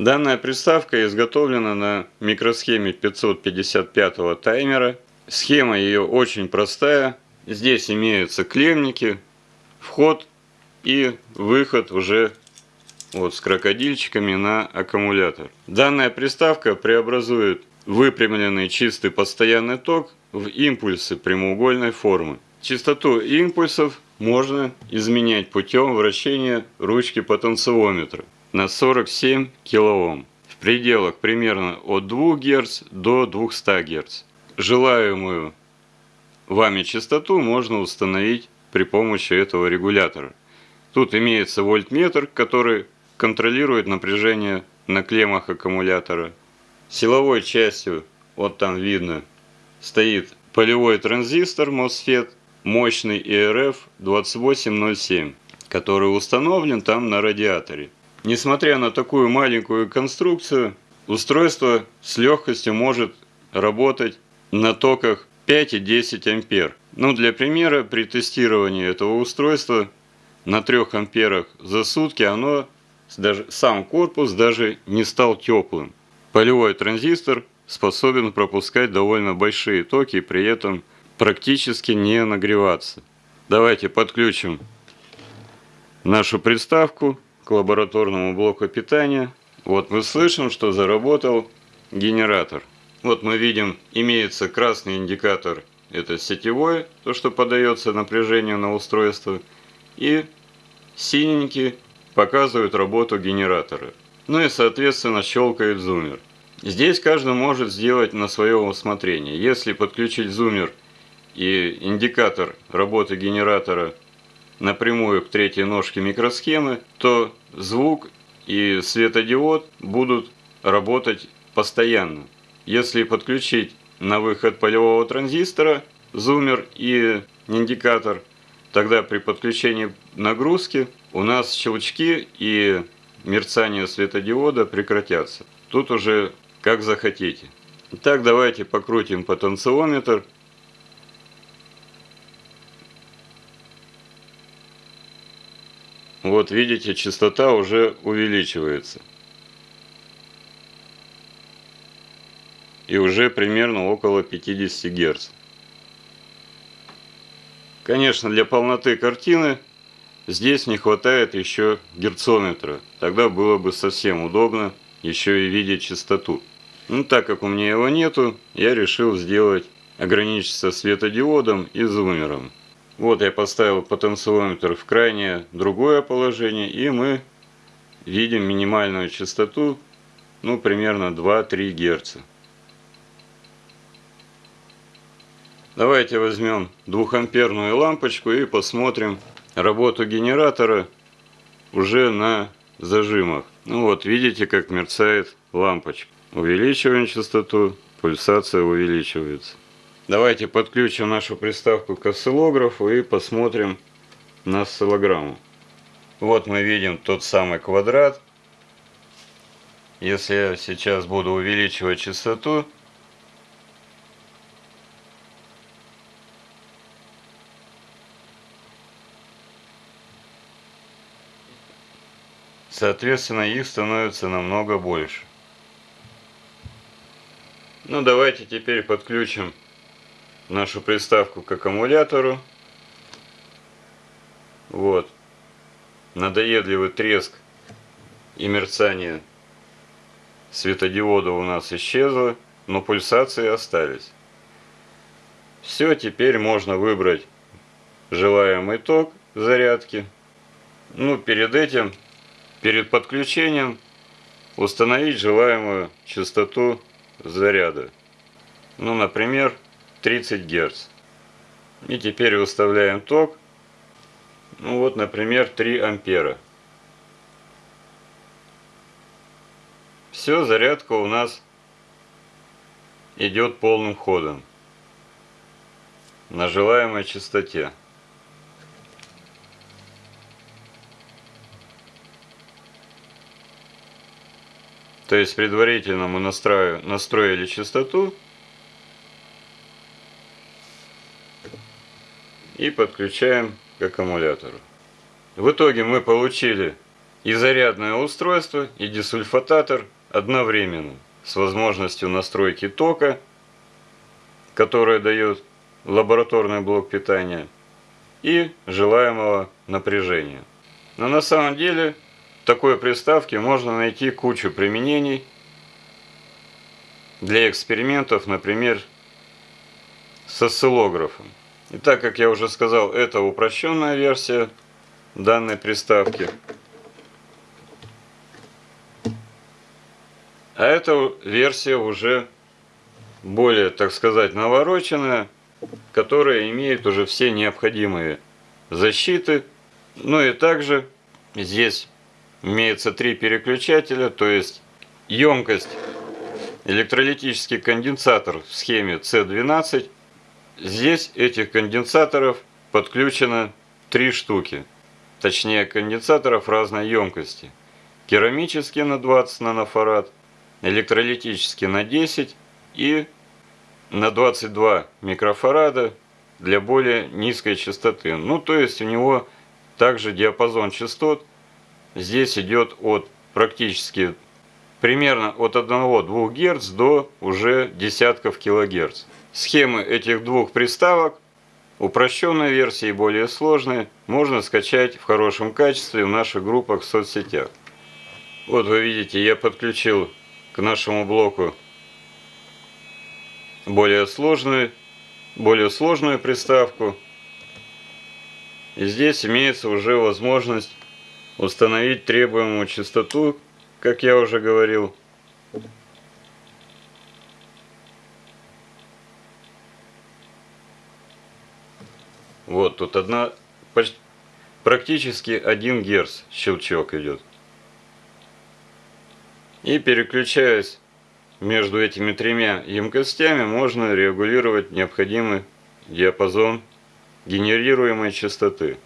Данная приставка изготовлена на микросхеме 555 таймера. Схема ее очень простая. Здесь имеются клемники, вход и выход уже вот с крокодильчиками на аккумулятор. Данная приставка преобразует выпрямленный чистый постоянный ток в импульсы прямоугольной формы. Частоту импульсов можно изменять путем вращения ручки потенциометра на 47 кОм в пределах примерно от 2 Гц до 200 Гц. Желаемую вами частоту можно установить при помощи этого регулятора. Тут имеется вольтметр, который контролирует напряжение на клеммах аккумулятора. Силовой частью, вот там видно, стоит полевой транзистор MOSFET мощный ERF 2807, который установлен там на радиаторе. Несмотря на такую маленькую конструкцию, устройство с легкостью может работать на токах 5 и 10 ампер. Ну, для примера, при тестировании этого устройства на 3 амперах за сутки оно, даже, сам корпус даже не стал теплым. Полевой транзистор способен пропускать довольно большие токи и при этом практически не нагреваться. Давайте подключим нашу приставку лабораторному блоку питания. Вот мы слышим, что заработал генератор. Вот мы видим, имеется красный индикатор, это сетевой, то, что подается напряжение на устройство, и синенький показывает работу генератора. Ну и соответственно щелкает зумер. Здесь каждый может сделать на свое усмотрение. Если подключить зумер и индикатор работы генератора напрямую к третьей ножке микросхемы, то звук и светодиод будут работать постоянно. Если подключить на выход полевого транзистора зумер и индикатор, тогда при подключении нагрузки у нас щелчки и мерцание светодиода прекратятся. Тут уже как захотите. Итак, давайте покрутим потенциометр. Вот видите, частота уже увеличивается. И уже примерно около 50 Гц. Конечно, для полноты картины здесь не хватает еще герцометра. Тогда было бы совсем удобно еще и видеть частоту. Ну, так как у меня его нету, я решил сделать, ограничиться светодиодом и зумером. Вот я поставил потенциометр в крайнее другое положение, и мы видим минимальную частоту, ну, примерно 2-3 Гц. Давайте возьмем двухамперную лампочку и посмотрим работу генератора уже на зажимах. Ну вот, видите, как мерцает лампочка. Увеличиваем частоту, пульсация увеличивается. Давайте подключим нашу приставку к осциллографу и посмотрим на осциллограмму. Вот мы видим тот самый квадрат. Если я сейчас буду увеличивать частоту, соответственно их становится намного больше. Ну давайте теперь подключим нашу приставку к аккумулятору. Вот. Надоедливый треск и мерцание светодиода у нас исчезло, но пульсации остались. Все, теперь можно выбрать желаемый ток зарядки. Ну, перед этим, перед подключением, установить желаемую частоту заряда. Ну, например, 30 Гц. И теперь выставляем ток. Ну вот, например, 3 ампера. Все, зарядка у нас идет полным ходом на желаемой частоте. То есть предварительно мы настроили частоту и подключаем к аккумулятору. В итоге мы получили и зарядное устройство, и десульфататор одновременно с возможностью настройки тока, которое дает лабораторный блок питания, и желаемого напряжения. Но на самом деле такой приставки можно найти кучу применений для экспериментов, например, с осциллографом. И так как я уже сказал, это упрощенная версия данной приставки. А эта версия уже более, так сказать, навороченная, которая имеет уже все необходимые защиты. Ну и также здесь имеется три переключателя, то есть емкость, электролитический конденсатор в схеме C12. Здесь этих конденсаторов подключено три штуки, точнее конденсаторов разной емкости. Керамический на 20 нанофарад, электролитический на 10 и на 22 микрофарада для более низкой частоты. Ну, то есть у него также диапазон частот здесь идет от практически примерно от 1-2 Гц до уже десятков килогерц. Схемы этих двух приставок, упрощенной версии и более сложной, можно скачать в хорошем качестве в наших группах в соцсетях. Вот вы видите, я подключил к нашему блоку более сложную, более сложную приставку. И здесь имеется уже возможность установить требуемую частоту, как я уже говорил. Вот тут одна, практически 1 Герц щелчок идет. И переключаясь между этими тремя емкостями, можно регулировать необходимый диапазон генерируемой частоты.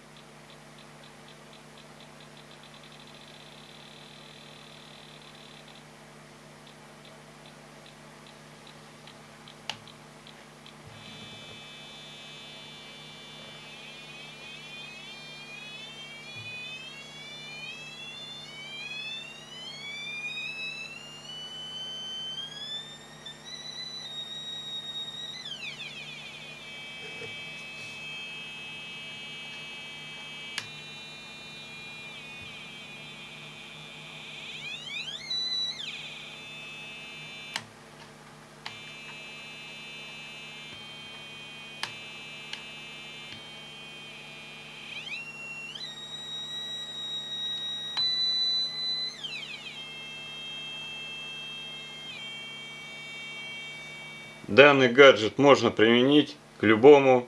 Данный гаджет можно применить к любому,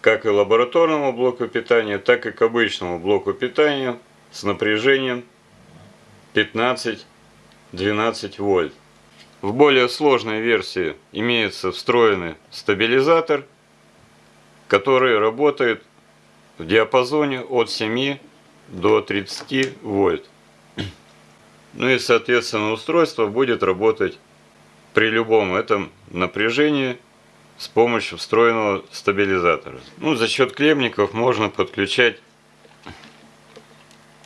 как и лабораторному блоку питания, так и к обычному блоку питания с напряжением 15-12 вольт. В более сложной версии имеется встроенный стабилизатор, который работает в диапазоне от 7 до 30 вольт. Ну и соответственно устройство будет работать при любом этом напряжении с помощью встроенного стабилизатора. Ну, за счет клемников можно подключать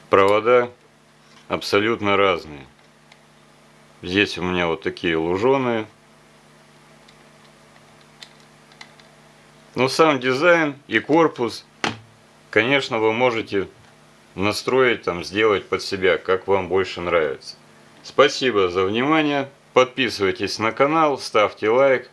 провода абсолютно разные. Здесь у меня вот такие луженые. Но сам дизайн и корпус, конечно, вы можете настроить, там, сделать под себя, как вам больше нравится. Спасибо за внимание. Подписывайтесь на канал, ставьте лайк.